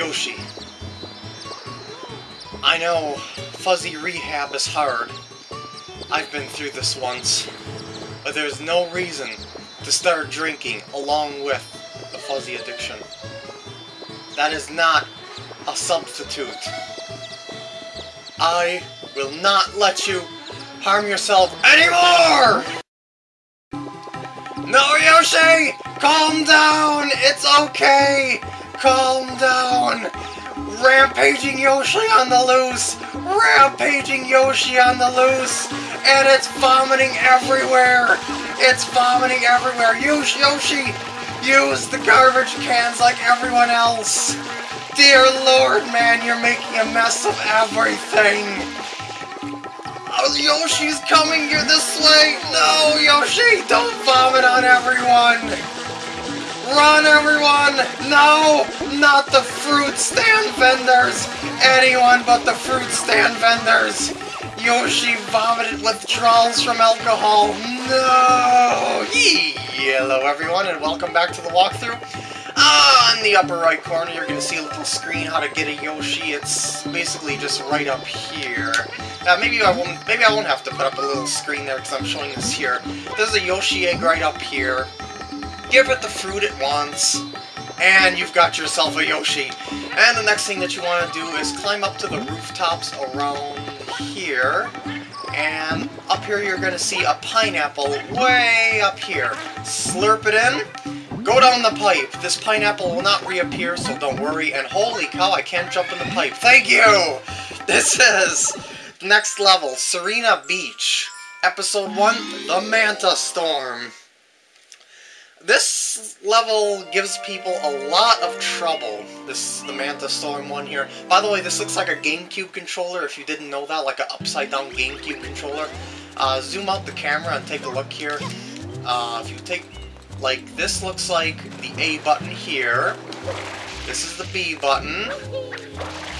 Yoshi. I know fuzzy rehab is hard. I've been through this once. But there's no reason to start drinking along with the fuzzy addiction. That is not a substitute. I will not let you harm yourself anymore! No, Yoshi! Calm down! It's okay! Calm down! Rampaging Yoshi on the loose! Rampaging Yoshi on the loose! And it's vomiting everywhere! It's vomiting everywhere! Use Yoshi! Use the garbage cans like everyone else! Dear Lord, man, you're making a mess of everything! Oh, Yoshi's coming here this way! No, Yoshi, don't vomit on everyone! Run, everyone! No! Not the fruit stand vendors! Anyone but the fruit stand vendors! Yoshi vomited withdrawals from alcohol! No! Yee! Hello, everyone, and welcome back to the walkthrough. Ah, in the upper right corner, you're going to see a little screen how to get a Yoshi. It's basically just right up here. Uh, maybe I won't. Maybe I won't have to put up a little screen there because I'm showing this here. There's a Yoshi egg right up here. Give it the fruit it wants, and you've got yourself a Yoshi. And the next thing that you want to do is climb up to the rooftops around here. And up here you're going to see a pineapple way up here. Slurp it in. Go down the pipe. This pineapple will not reappear, so don't worry. And holy cow, I can't jump in the pipe. Thank you! This is next level, Sirena Beach. Episode 1, The Manta Storm. This level gives people a lot of trouble, this the Manta Storm one here. By the way, this looks like a GameCube controller, if you didn't know that, like an upside-down GameCube controller. Uh, zoom out the camera and take a look here. Uh, if you take, like, this looks like the A button here. This is the B button.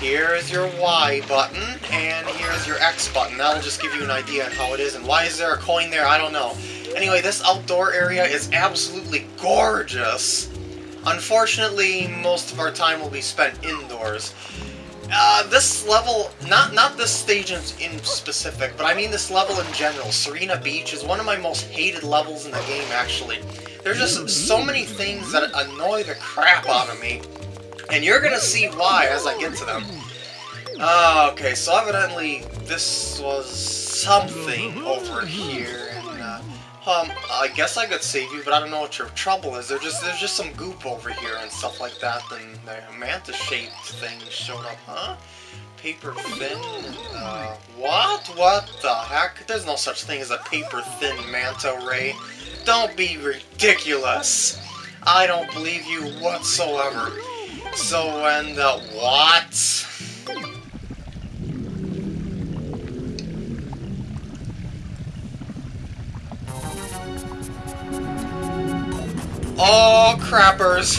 Here is your Y button, and here's your X button. That'll just give you an idea on how it is, and why is there a coin there, I don't know. Anyway, this outdoor area is absolutely gorgeous. Unfortunately, most of our time will be spent indoors. Uh, this level, not not this stage in, specific, but I mean this level in general, Sirena Beach, is one of my most hated levels in the game, actually. There's just so many things that annoy the crap out of me, and you're gonna see why as I get to them. Uh, okay, so evidently this was something over here. Um, I guess I could save you, but I don't know what your trouble is. There's just there's just some goop over here and stuff like that. Then the manta-shaped thing showed up, huh? Paper thin? Uh, what? What the heck? There's no such thing as a paper thin manta ray. Don't be ridiculous. I don't believe you whatsoever. So, and, uh, what? Oh, crappers.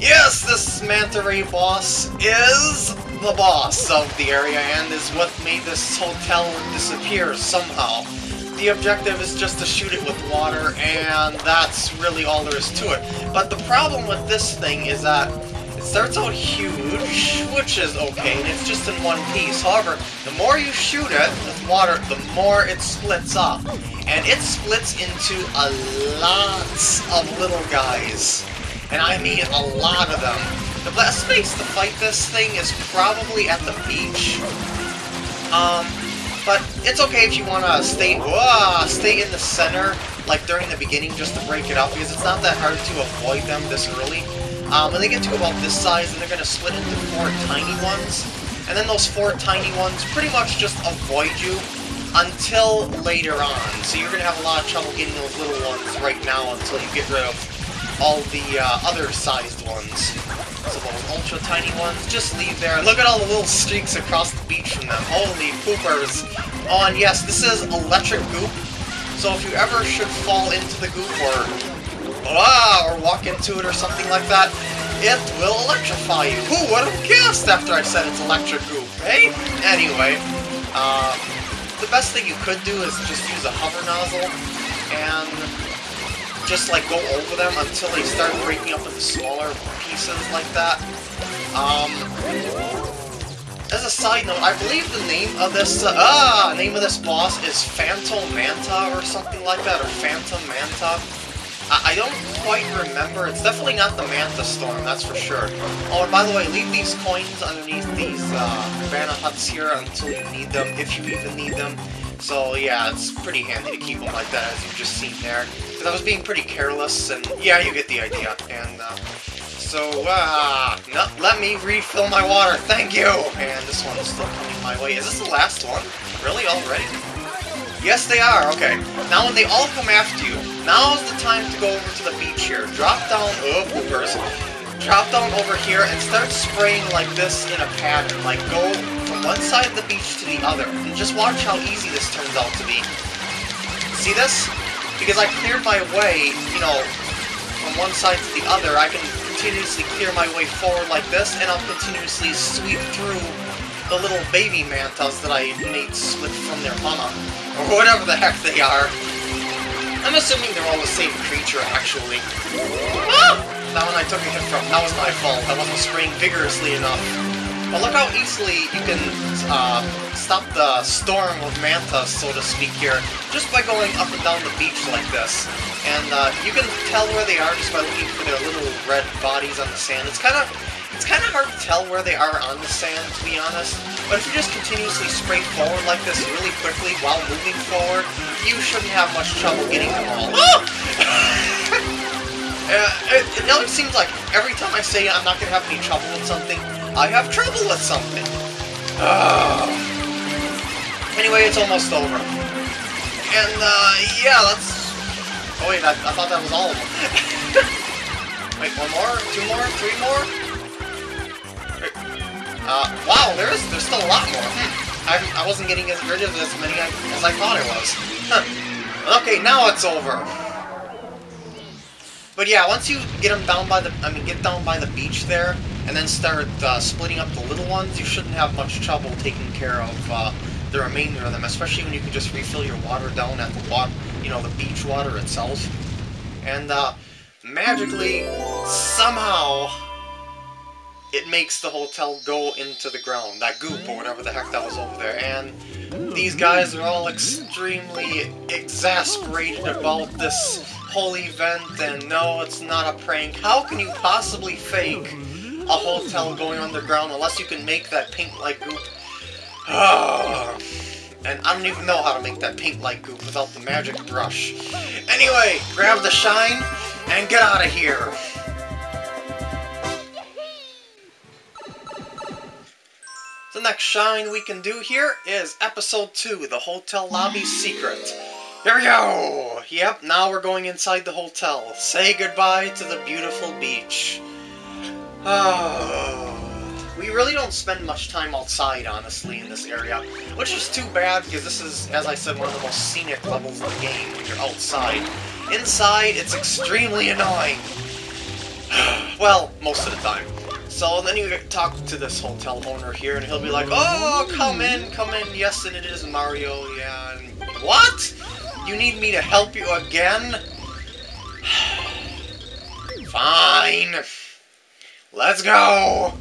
Yes, this Manta Ray boss is the boss of the area and is what made this hotel disappear somehow. The objective is just to shoot it with water, and that's really all there is to it. But the problem with this thing is that it starts out huge, which is okay, and it's just in one piece. However, the more you shoot it with water, the more it splits up and it splits into a lot of little guys. And I mean a lot of them. The best place to fight this thing is probably at the beach. Um, but it's okay if you want to stay, whoa, stay in the center, like during the beginning, just to break it up, because it's not that hard to avoid them this early. Um, when they get to about this size, then they're going to split into four tiny ones. And then those four tiny ones pretty much just avoid you until later on. So you're going to have a lot of trouble getting those little ones right now until you get rid of all the uh, other sized ones. So those ultra tiny ones, just leave there. Look at all the little streaks across the beach from them. Holy poopers. Oh, and yes, this is electric goop. So if you ever should fall into the goop or, ah, or walk into it or something like that, it will electrify you. Who would have guessed after I said it's electric goop, eh? Anyway, uh, the best thing you could do is just use a hover nozzle and just like go over them until they start breaking up into smaller pieces like that. Um, as a side note, I believe the name of this uh, ah name of this boss is Phantom Manta or something like that, or Phantom Manta. I, I don't quite remember. It's definitely not the Manta Storm, that's for sure. Oh, and by the way, leave these coins underneath these uh, Cabana huts here until you need them, if you even need them. So yeah, it's pretty handy to keep them like that, as you've just seen there. Because I was being pretty careless, and yeah, you get the idea. And uh, so, uh, no, let me refill my water, thank you! And this one's still coming my way. Is this the last one? Really, already? Yes, they are, okay. Now when they all come after you, now's the time to go over to the beach here. Drop down, oh, poopers. Drop down over here and start spraying like this in a pattern. Like, go from one side of the beach to the other. And just watch how easy this turns out to be. See this? Because I cleared my way, you know, from one side to the other, I can continuously clear my way forward like this, and I'll continuously sweep through the little baby mantas that I made split from their mama. Or whatever the heck they are. I'm assuming they're all the same creature, actually. Ah! That one I took a hit from. That was my fault. I wasn't spraying vigorously enough. But look how easily you can uh, stop the storm of mantas, so to speak, here, just by going up and down the beach like this. And uh, you can tell where they are just by looking for their little red bodies on the sand. It's kind of it's kind of hard to tell where they are on the sand, to be honest. But if you just continuously spray forward like this really quickly while moving forward, you shouldn't have much trouble getting them all. uh, it, it always seems like every time I say I'm not going to have any trouble with something, I have trouble with something. Uh. Anyway, it's almost over. And, uh, yeah, let's... Oh wait, I, I thought that was all of them. wait, one more? Two more? Three more? Uh, wow, there's there's still a lot more. Hmm. I, I wasn't getting as rid of as many as I thought I was. Huh. Okay, now it's over. But yeah, once you get them down by the, I mean, get down by the beach there, and then start uh, splitting up the little ones, you shouldn't have much trouble taking care of uh, the remainder of them, especially when you can just refill your water down at the water, you know, the beach water itself. And uh, magically, somehow, it makes the hotel go into the ground, that goop or whatever the heck that was over there. And these guys are all extremely exasperated about this whole event, and no, it's not a prank. How can you possibly fake a hotel going underground unless you can make that pink light goop? and I don't even know how to make that pink light goop without the magic brush. Anyway, grab the shine and get out of here. The next shine we can do here is Episode 2, The Hotel Lobby Secret. Here we go! Yep, now we're going inside the hotel. Say goodbye to the beautiful beach. Oh, we really don't spend much time outside, honestly, in this area. Which is too bad, because this is, as I said, one of the most scenic levels of the game when you're outside. Inside, it's extremely annoying. well, most of the time. So then you talk to this hotel owner here, and he'll be like, Oh, come in, come in, yes, and it is Mario, yeah. And, what? You need me to help you again? Fine. Let's go!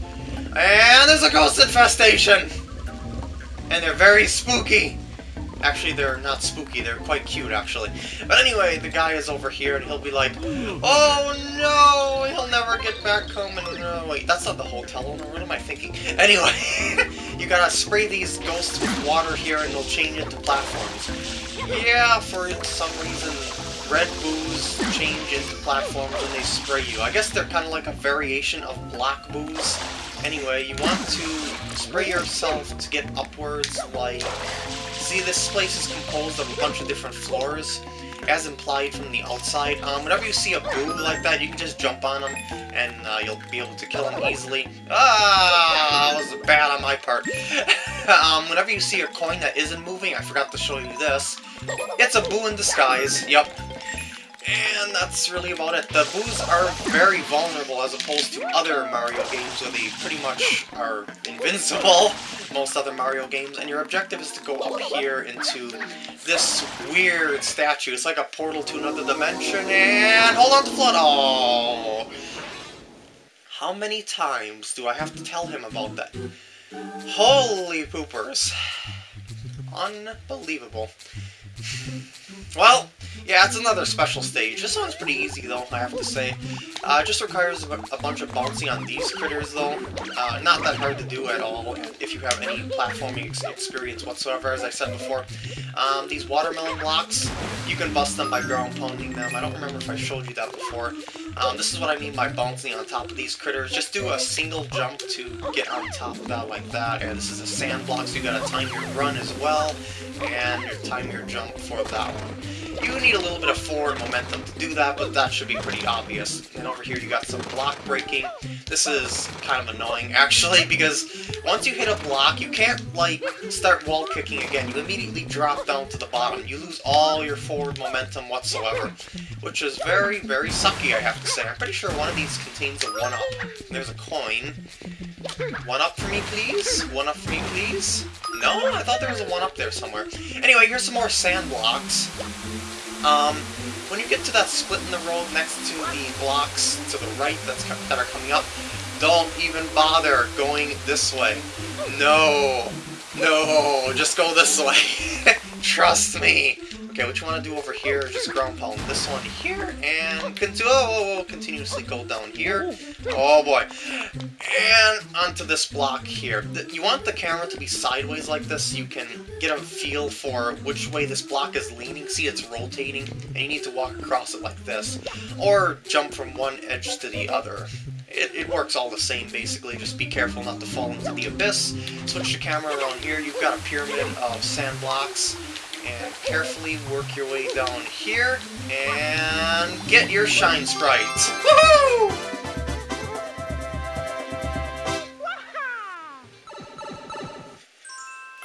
And there's a ghost infestation! And they're very spooky. Actually, they're not spooky, they're quite cute, actually. But anyway, the guy is over here, and he'll be like, Oh no, he'll never get back home, and no, wait, that's not the hotel owner, what am I thinking? Anyway, you gotta spray these ghosts with water here, and they'll change into platforms. Yeah, for some reason, red boos change into platforms when they spray you. I guess they're kind of like a variation of black boos. Anyway, you want to spray yourself to get upwards, like See, this place is composed of a bunch of different floors, as implied from the outside. Um, whenever you see a boo like that, you can just jump on them, and uh, you'll be able to kill them easily. Ah, that was bad on my part. um, whenever you see a coin that isn't moving, I forgot to show you this. It's a boo in disguise, yep. And that's really about it. The boos are very vulnerable as opposed to other Mario games where they pretty much are invincible, most other Mario games, and your objective is to go up here into this weird statue. It's like a portal to another dimension, and hold on to FLUDD! Oh! How many times do I have to tell him about that? Holy poopers. Unbelievable. Well, yeah, it's another special stage. This one's pretty easy, though, I have to say. Uh, just requires a, bunch of bouncing on these critters, though. Uh, not that hard to do at all, if you have any platforming ex experience whatsoever, as I said before. Um, these watermelon blocks, you can bust them by ground pounding them. I don't remember if I showed you that before. Um, this is what I mean by bouncing on top of these critters. Just do a single jump to get on top of that like that. And this is a sand block, so you gotta time your run as well, and time your jump for that one. You need a little bit of forward momentum to do that, but that should be pretty obvious. And over here you got some block breaking. This is kind of annoying, actually, because once you hit a block, you can't, like, start wall kicking again. You immediately drop down to the bottom. You lose all your forward momentum whatsoever, which is very, very sucky, I have to say. I'm pretty sure one of these contains a 1-up. There's a coin. One up for me, please? One up for me, please? No? I thought there was a one up there somewhere. Anyway, here's some more sand blocks. Um, when you get to that split in the road next to the blocks to the right that's that are coming up, don't even bother going this way. No. No, just go this way. Trust me. Okay, what you want to do over here is just ground pound this one here, and continue, oh, oh, oh, continuously go down here. Oh boy. And onto this block here. You want the camera to be sideways like this so you can get a feel for which way this block is leaning. See, it's rotating, and you need to walk across it like this. Or jump from one edge to the other. It, it, works all the same, basically. Just be careful not to fall into the abyss. Switch the camera around here. You've got a pyramid of sand blocks and carefully work your way down here, and get your Shine Sprites! Woohoo!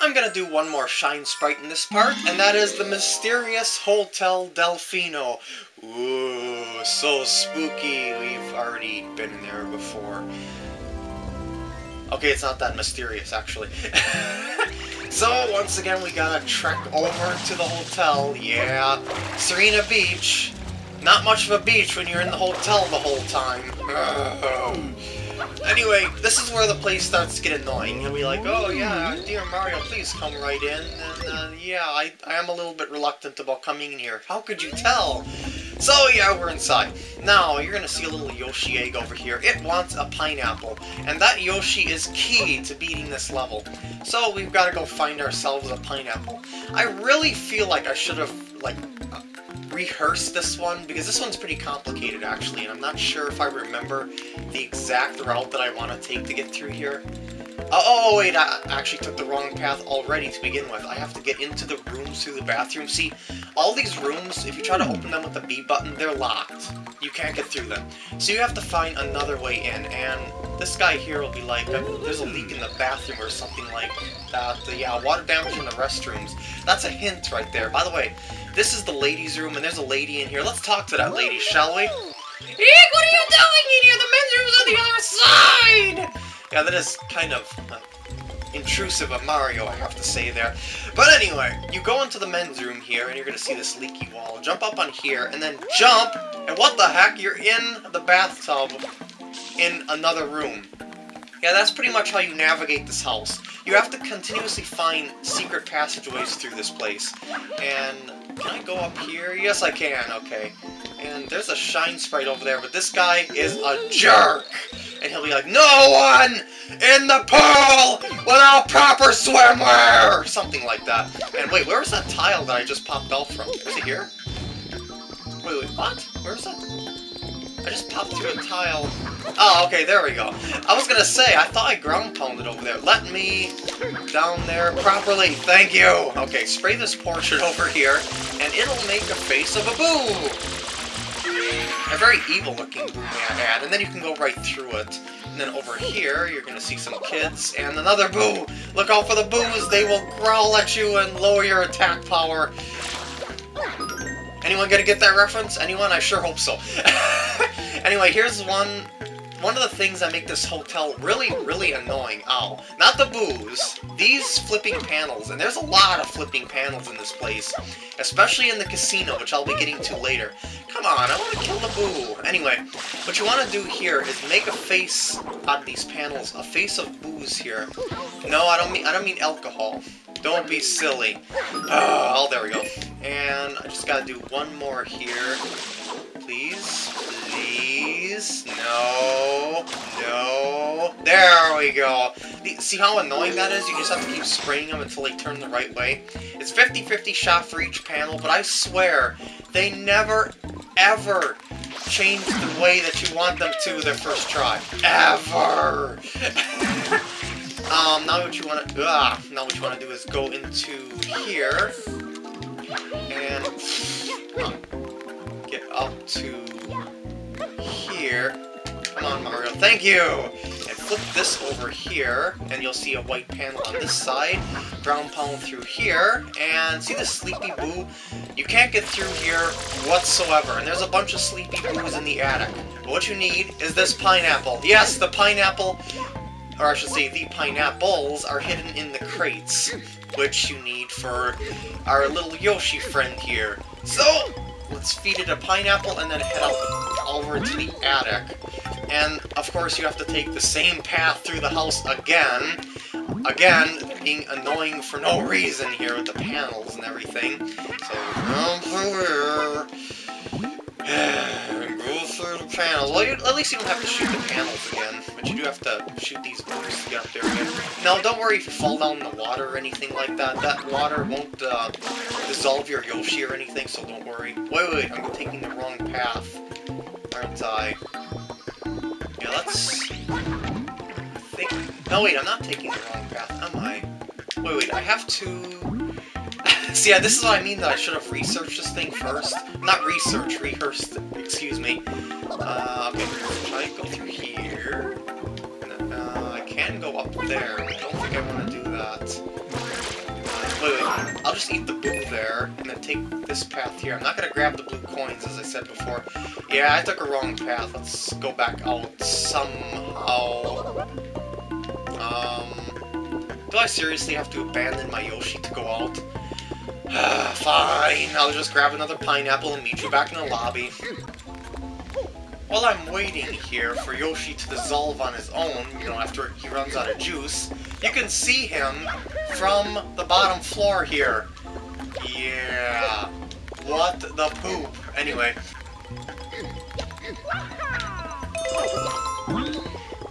I'm gonna do one more Shine Sprite in this part, and that is the Mysterious Hotel Delfino. Ooh, so spooky. We've already been in there before. Okay, it's not that mysterious, actually. So, once again, we gotta trek over to the hotel. Yeah, Sirena Beach. Not much of a beach when you're in the hotel the whole time. Anyway, this is where the place starts to get annoying. And we're like, oh yeah, dear Mario, please come right in. And uh, yeah, I, I am a little bit reluctant about coming in here. How could you tell? So yeah, we're inside. Now, you're gonna see a little Yoshi egg over here. It wants a pineapple, and that Yoshi is key to beating this level. So we've gotta go find ourselves a pineapple. I really feel like I should have, like, rehearse this one, because this one's pretty complicated, actually, and I'm not sure if I remember the exact route that I want to take to get through here. Oh, oh, oh, wait, I actually took the wrong path already to begin with. I have to get into the rooms through the bathroom. See, all these rooms, if you try to open them with the B button, they're locked. You can't get through them. So you have to find another way in, and this guy here will be like, um, there's a leak in the bathroom or something like that. Yeah, water damage in the restrooms. That's a hint right there. By the way, this is the ladies' room, and there's a lady in here. Let's talk to that lady, shall we? Eek, what are you doing in here? The men's room's on the other side! Yeah, that is kind of uh, intrusive of Mario, I have to say there. But anyway, you go into the men's room here, and you're going to see this leaky wall. Jump up on here, and then jump, and what the heck? You're in the bathtub in another room. Yeah, that's pretty much how you navigate this house. You have to continuously find secret passageways through this place. And can I go up here? Yes, I can. Okay. And there's a shine sprite over there, but this guy is a jerk! And he'll be like, No one in the pool without proper swimwear! Something like that. And wait, where's that tile that I just popped off from? Is it here? Wait, wait, what? Where's that? I just popped through a tile. Oh, okay, there we go. I was gonna say, I thought I ground pounded over there. Let me down there properly. Thank you. Okay, spray this portrait over here, and it'll make a face of a boo. A very evil-looking boo, may I add. And then you can go right through it. And then over here, you're gonna see some kids, and another boo! Look out for the boos! They will growl at you and lower your attack power. Anyone gonna get that reference? Anyone? I sure hope so. anyway, here's one one of the things that make this hotel really, really annoying. Oh, not the booze. These flipping panels, and there's a lot of flipping panels in this place, especially in the casino, which I'll be getting to later. Come on, I want to kill the boo. Anyway, what you want to do here is make a face out of these panels, a face of booze here. No, I don't mean I don't mean alcohol. Don't be silly. Ah, oh, there we go. And I just gotta do one more here. Please, please. No, no. There we go. See how annoying that is? You just have to keep spraying them until they turn the right way. It's 50-50 shot for each panel, but I swear, they never, ever change the way that you want them to their first try. Ever! um, now what you want to, ah, now what you want to do is go into here, and, get up to here. Come on, Mario. Thank you! And flip this over here, and you'll see a white panel on this side. Ground panel through here, and see the Sleepy Boo? You can't get through here whatsoever, and there's a bunch of Sleepy Boos in the attic. But what you need is this pineapple. Yes, the pineapple, or I should say the pineapples, are hidden in the crates, which you need for our little Yoshi friend here. So, let's feed it a pineapple and then head out over to the attic. And, of course, you have to take the same path through the house again. Again, being annoying for no reason here with the panels and everything. So, go through the panels. Well, at least you don't have to shoot the panels again, but you do have to shoot these boots to get up there again. Now, don't worry if you fall down in the water or anything like that. That water won't uh, dissolve your Yoshi or anything, so don't worry. Wait, wait, I'm taking the wrong path, aren't I? Yeah, let's... think... No, wait, I'm not taking the wrong path, am I? Wait, wait, I have to... See, yeah, this is what I mean that I should have researched this thing first. Not research, rehearsed, excuse me. Uh, okay, to go through here. Uh, I can go up there, I don't think I want to do that. Uh, wait, wait, I'll just eat the blue there, and then take this path here. I'm not going to grab the blue coins, as I said before. Yeah, I took a wrong path. Let's go back out somehow. Um, do I seriously have to abandon my Yoshi to go out? Fine, I'll just grab another pineapple and meet you back in the lobby. While I'm waiting here for Yoshi to dissolve on his own, you know, after he runs out of juice, you can see him from the bottom floor here. Yeah. What the poop. Anyway.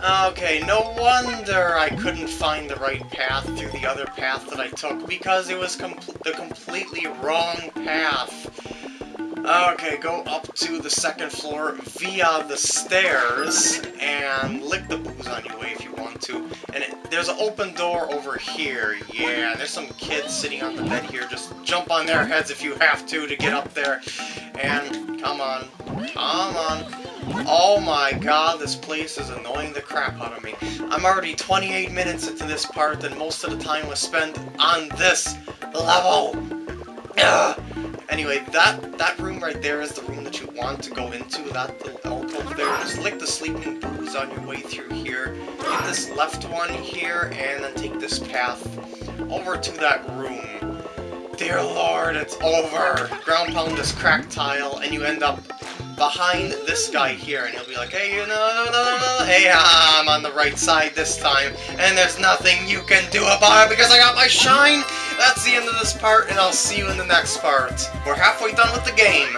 Okay, no wonder I couldn't find the right path through the other path that I took, because it was com the completely wrong path. Okay, go up to the second floor via the stairs, and lick the boos on your way if you want to. And it, there's an open door over here, yeah, there's some kids sitting on the bed here, just jump on their heads if you have to to get up there. And, come on, come on. Oh my god, this place is annoying the crap out of me. I'm already 28 minutes into this part, and most of the time was spent on this level. Ugh. Anyway, that, that room right there is the room that you want to go into, that little alcove there. Just lick the sleeping boos on your way through here. Get this left one here, and then take this path over to that room. Dear lord, it's over! Ground pound this cracked tile, and you end up behind this guy here, and he'll be like, hey, you know, no, no, no, no, hey, I'm on the right side this time, and there's nothing you can do about it because I got my shine! That's the end of this part, and I'll see you in the next part. We're halfway done with the game.